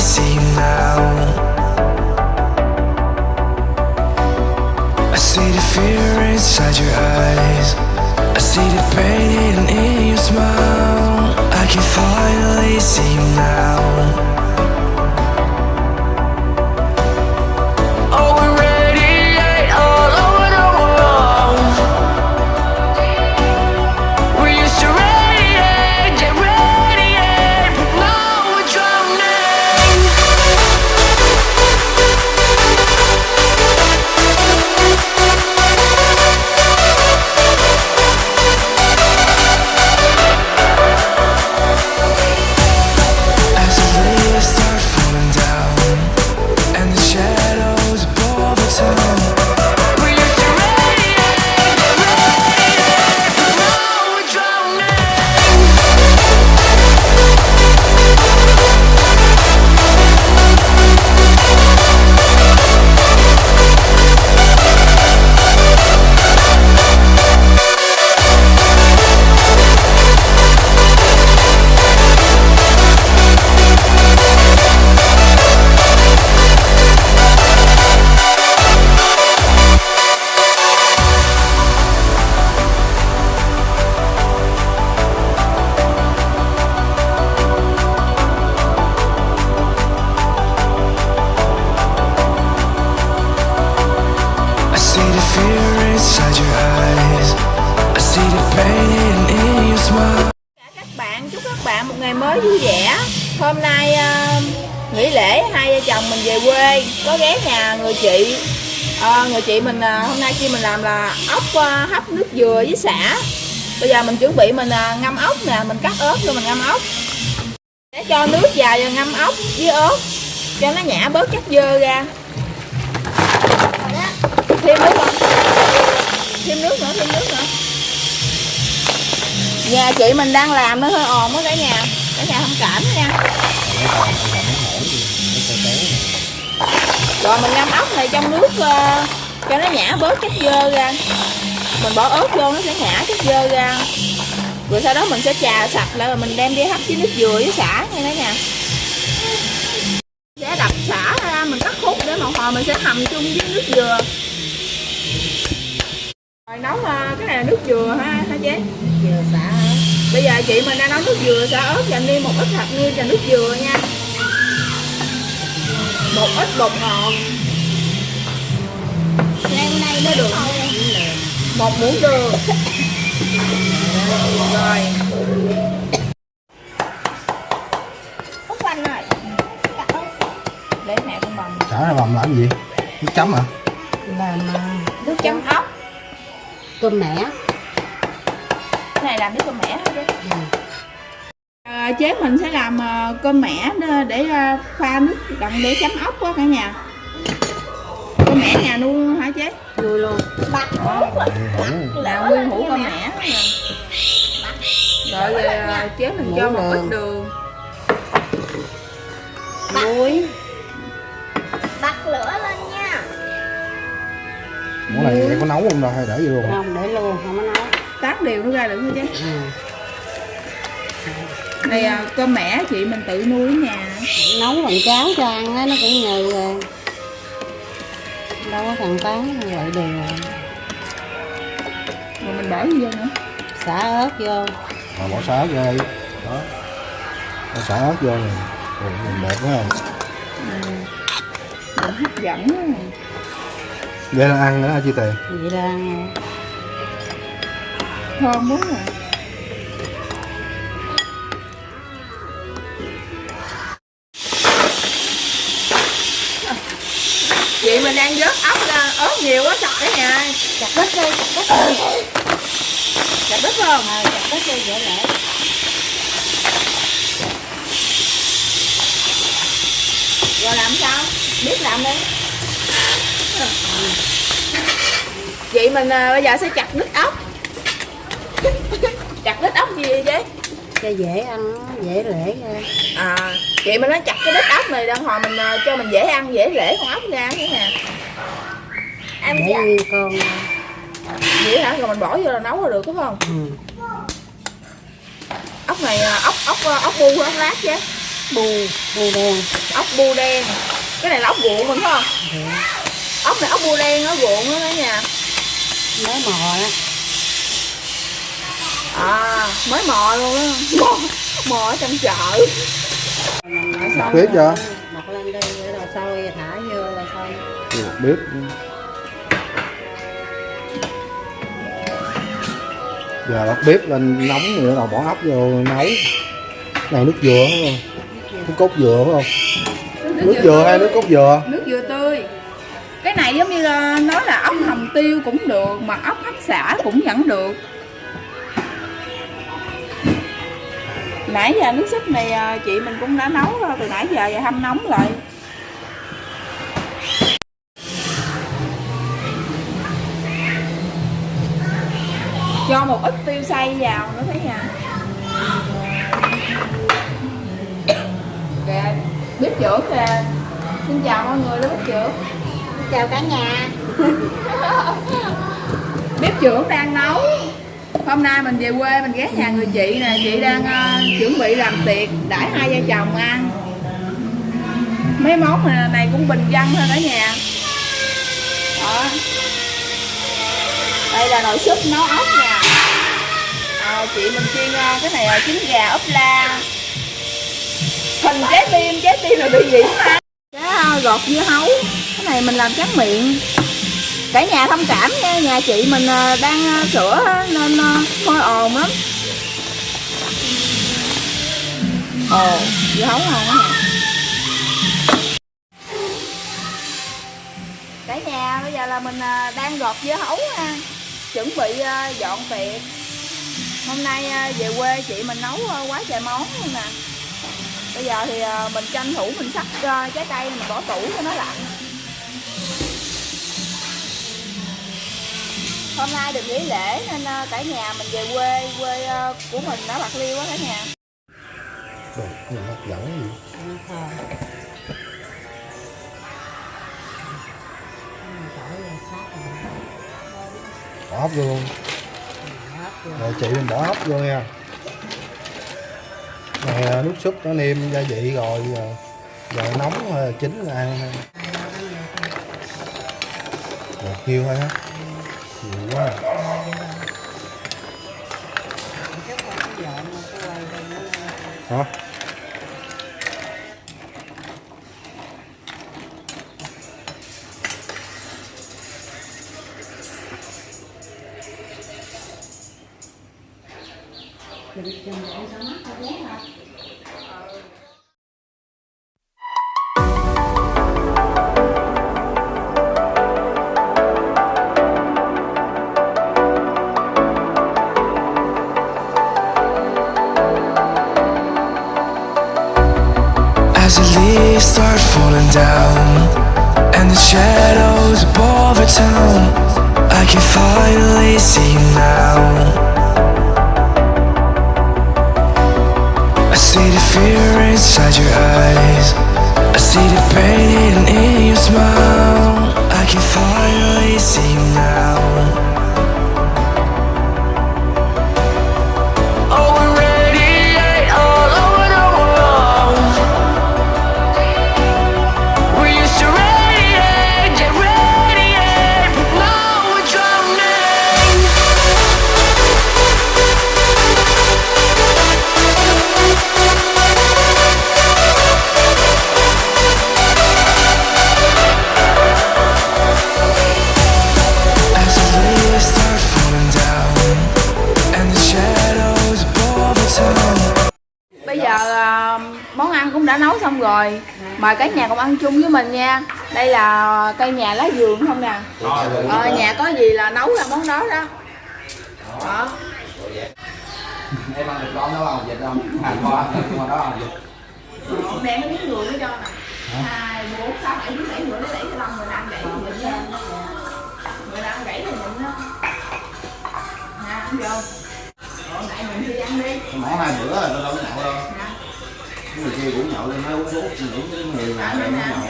see you now I see the fear inside your eyes. I see the pain hidden in your smile. I can finally see you now see the fear inside your eyes. I see the pain in your smile. Các bạn chúc các bạn một ngày mới vui vẻ. Hôm nay uh, nghỉ lễ hai vợ chồng mình về quê. Có ghé nhà người chị. Ờ, người chị mình uh, hôm nay khi mình làm là ốc uh, hấp nước dừa với xả bây giờ mình chuẩn bị mình uh, ngâm ốc nè mình cắt ớt rồi mình ngâm ốc. Để cho nước vào và ngâm ốc với ớt cho nó nhả bớt chất dơ ra thêm nước không thêm nước nữa thêm nước nữa nhà chị mình đang làm nó hơi ồn á cả nhà. Cả nhà không cảm nha. Rồi mình ngâm ốc này trong nước uh, cho nó nhả bớt chất dơ ra. Mình bỏ ớt vô nó sẽ nhả chất dơ ra. Rồi sau đó mình sẽ trà sạch lại rồi mình đem đi hấp với nước dừa với xả nha cả nhà. Sẽ đập xả ra mình cắt khúc để một hồi mình sẽ hầm chung với nước dừa rồi nấu ờ, cái này là nước dừa ha ha chế dừa xả bây giờ chị mình đang nấu nước dừa xả ớt và nêm một ít hạt nêm và nước dừa nha. Một ít bột ngọt. Leo đây nó được. Một muỗng đường rồi. Út Anh để mẹ con bầm. Chả này bầm làm gì? Nước chấm hả? làm cơm mẻ. Cái này làm nước cơm mẻ thôi chứ. À, chế mình sẽ làm à, cơm mẻ để- à, pha nước đậm để chấm ốc á cả nhà. Cơm mẻ nhà nuôi hả chế? Nuôi luôn. Bắt. Là nguyên hũ cơm mẻ. rồi à, chế mình cho một ít đường. Muối Món này em có nấu không đâu hay để vô luôn? không để luôn không có nấu tát đều nó ra được thôi chứ ừ. này à, cơm mẻ chị mình tự nuôi ở nhà nấu bằng cháo cho ăn á nó cũng nhừ rồi đâu có thằng tán như vậy đều rồi mình bỏ gì vô nữa xả ớt vô Rồi bỏ xả ớt vô đây. Đó. Bỏ xả ớt vô này. Rồi nhìn đẹp quá không? Mình hấp dẫn á. Vậy là ăn nữa hả chị Tiền? vậy là thơm quá rồi. Chị mình đang vớt ốc ra ớt nhiều quá trời đấy nha chặt bít đi chặt bít đi. Chặt bít không? À, chặt bít đi dễ lại rồi làm sao? Biết làm đi chị mình à, bây giờ sẽ chặt đứt ốc. Chặt đứt ốc gì vậy cho dễ ăn dễ lễ ra à chị mình nói chặt cái đít ốc này đang hồi mình à, cho mình dễ ăn dễ rễ con ốc ra thế nè em để dạ con vậy hả? Rồi mình bỏ vô là nấu là được đúng không? Ừ. này à, ốc ốc à, ốc bu ốc lát chứ bu bu đen. Ốc bu đen. Cái này là ốc ruộng mình phải không? Dạ. Ốc này ốc bu đen nó ruộng đó cả nhà. Mới mò á. À mới mò luôn á. Mò, mò ở trong chợ. Mình biết chưa? mọc lên đi rồi sôi thả vô rồi xong. Được bếp. Giờ bắt bếp lên nóng bắt đầu bỏ ốc vô nấu. Này nước dừa không nước cốt dừa phải không? Nước dừa hay nước cốt dừa? Nước dừa này giống như là nói là ốc hầm tiêu cũng được mà ốc hấp xả cũng vẫn được. Nãy giờ nước súp này ờ, chị mình cũng đã nấu rồi, từ nãy giờ và hâm nóng lại. Cho một ít tiêu xay vào nữa thấy nha. Kìa bếp trưởng kìa xin chào mọi người đó bếp trưởng chào cả nhà. Bếp trưởng đang nấu. Hôm nay mình về quê mình ghé nhà người chị nè. Chị đang uh, chuẩn bị làm tiệc đãi hai vợ chồng ăn. Mấy món này, cũng bình dân thôi cả nhà. Đó. Đây là nồi súp nấu ốc nè. À, chị mình chiên uh, cái này là trứng gà ốp la. Hình trái tim trái tim là bị gì mà cái ờ, gọt dưa hấu cái này mình làm tráng miệng. Cả nhà thông cảm nha, nhà chị mình à, đang à, sửa nên à, hơi ồn lắm. Ồ dưa hấu ngon quá nè cả nhà, bây giờ là mình đang gọt dưa hấu ha chuẩn bị dọn tiệc. Hôm nay về quê chị mình nấu quá trời món luôn nè. Bây giờ thì mình tranh thủ mình sắc trái cây mình bỏ tủ cho nó lạnh. Hôm nay được nghỉ lễ nên ờ, cả nhà mình về quê quê ờ, của mình ở bạc liêu á cả nhà. Đồ, nhìn hấp dẫn gì bỏ hấp vô. Luôn rồi chị mình bỏ hấp vô nha. Này ờ, nước súp nó nêm gia vị rồi giờ, giờ nóng chín là ăn thôi. một nhiêu thôi á nhiều quá hả? Falling down And the shadows above the town I can finally see you now. I see the fear inside your eyes. I see the pain hidden in your smile. I can finally see you now xong rồi mời cả nhà cùng ăn chung với mình nha đây là cây nhà lá vườn không nè ờ, nhà có gì là nấu ra món đó đó đó em ăn được con đó không dịch không hành qua qua đó dịch Còn đem cái miếng người mới cho nè hai bốn sáu bảy chín bảy mười lấy bảy năm mười năm gãy thì mình nha mười năm gãy thì mình đó nè ăn vô lại mình đi ăn đi mỏ hai bữa rồi tôi đâu có nhậu đâu cái người kia cũng nhậu lên mới uống số những người lạ này mới nhậu.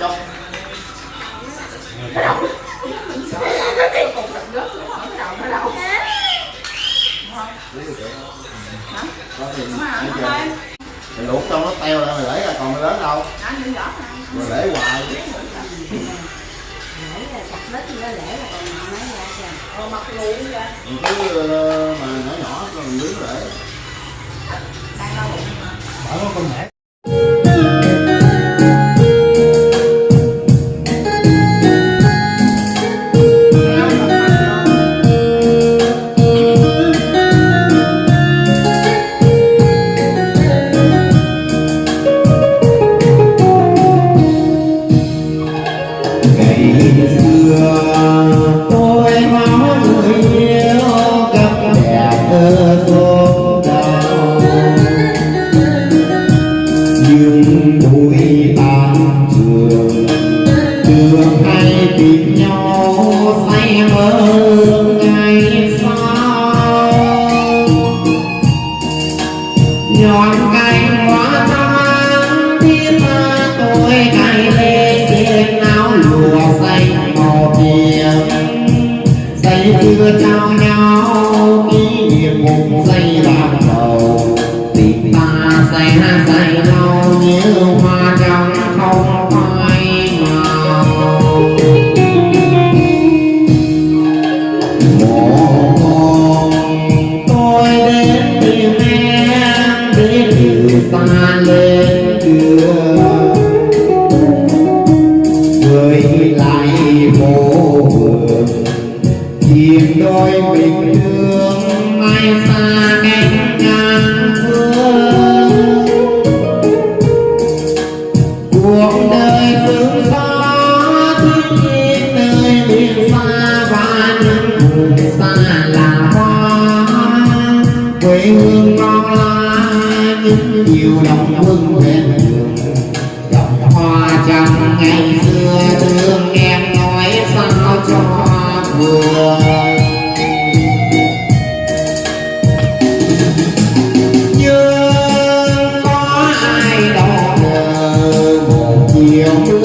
Dông Cái đầu Cái cục đập gớt xuống hỏi cái đầu nó đâu Mày luộc xong nó teo ra, mày để ra, còn mày lớn đâu? Mày để hoài. Để là chặt lết nó để là còn rồi mặt luôn ra. Cứ ờ, mà nhỏ nhỏ rồi mình nướng. Đang đau bụng mà Bỏ con mẹ. I'm my Se eu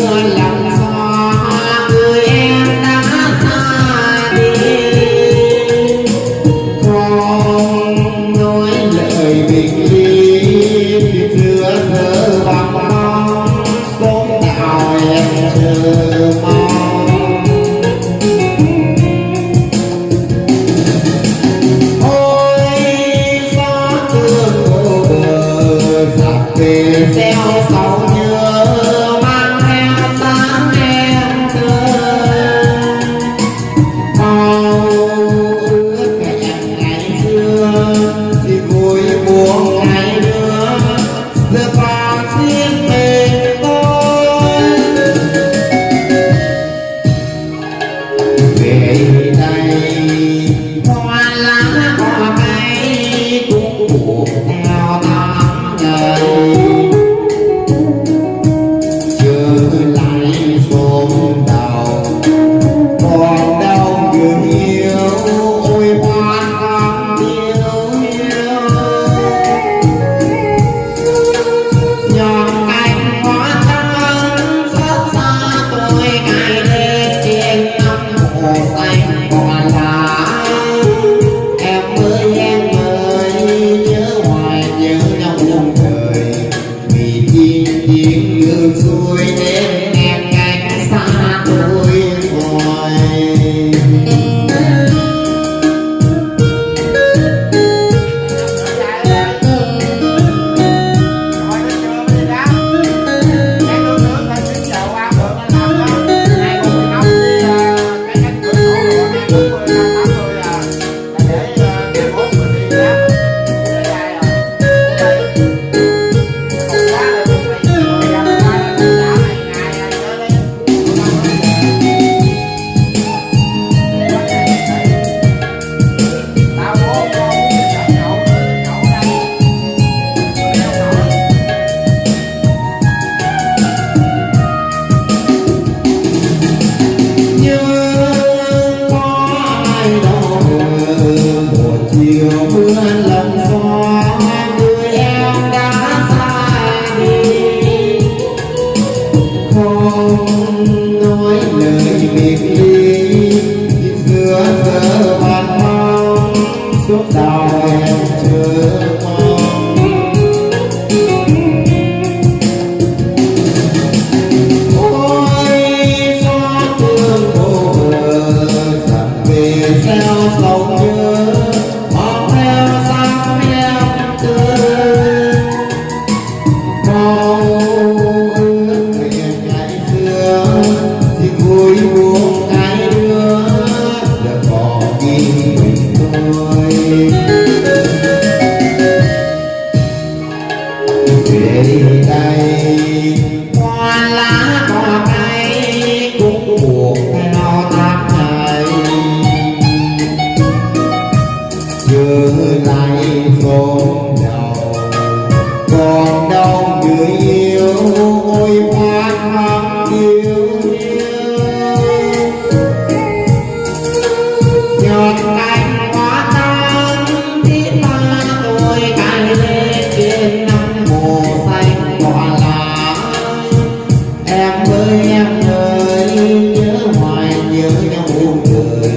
em ơi nhớ hoài nhớ nhau buồn cười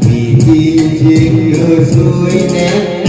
vì tim trên đời xuôi nét